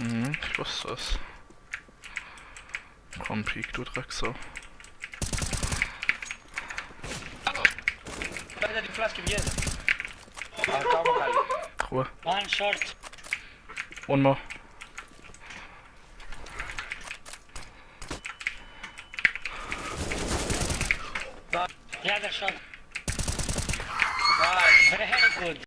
Mhm, ich wusste es. Komm, Peak, du Drecksau. Weiter die Flasche wie Ruhe. One short. One more. The other shot. Vai. Very good.